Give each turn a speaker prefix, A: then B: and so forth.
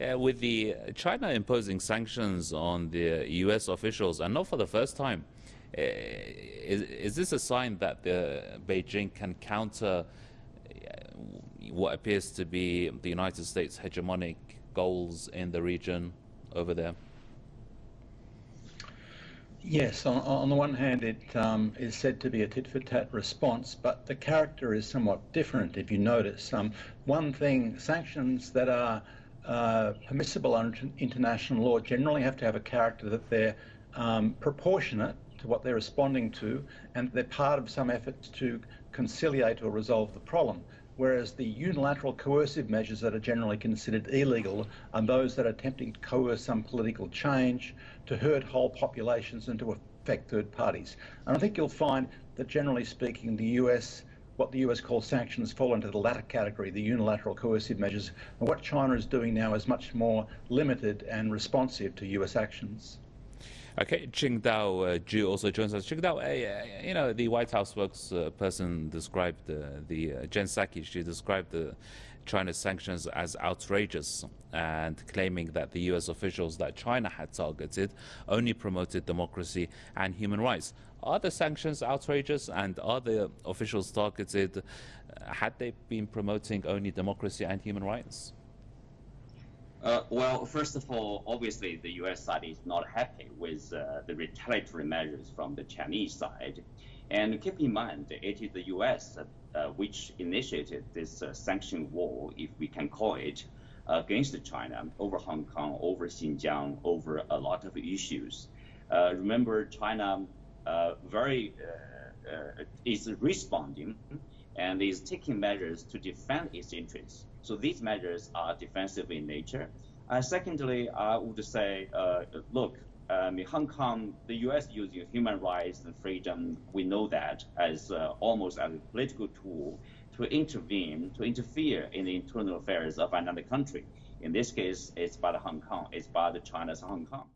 A: Uh, with the China imposing sanctions on the U.S. officials, and not for the first time, uh, is, is, this a sign that the Beijing can counter uh, what appears to be the United States' hegemonic goals in the region over there?
B: Yes, on, on, the one hand, it um, is said to be a tit for tat response, but the character is somewhat different. If you notice, um, one thing, sanctions that are uh, permissible under international law generally have to have a character that they're um, proportionate to what they're responding to, and they're part of some efforts to conciliate or resolve the problem whereas the unilateral coercive measures that are generally considered illegal are those that are attempting to coerce some political change, to hurt whole populations and to affect third parties. And I think you'll find that generally speaking, the US what the US calls sanctions fall into the latter category, the unilateral coercive measures. And what China is doing now is much more limited and responsive to US actions.
A: Okay, Qingdao uh, Zhu also joins us. Qingdao, uh, you know, the White House spokesperson described uh, the uh, Jen Psaki, she described the China's sanctions as outrageous and claiming that the US officials that China had targeted only promoted democracy and human rights. Are the sanctions outrageous and are the officials targeted, uh, had they been promoting only democracy and human rights?
C: Uh, well, first of all, obviously the U.S. side is not happy with uh, the retaliatory measures from the Chinese side. And keep in mind, it is the U.S. Uh, which initiated this uh, sanction war, if we can call it, against China over Hong Kong, over Xinjiang, over a lot of issues. Uh, remember, China uh, very is responding and is taking measures to defend its interests. So these measures are defensive in nature. Uh, secondly, I would say, uh, look, um, in Hong Kong, the U.S. using human rights and freedom, we know that as uh, almost as a political tool to intervene, to interfere in the internal affairs of another country. In this case, it's about Hong Kong, it's about China's Hong Kong.